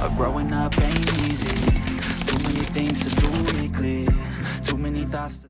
Uh, growing up ain't easy Too many things to do, weekly. Too many thoughts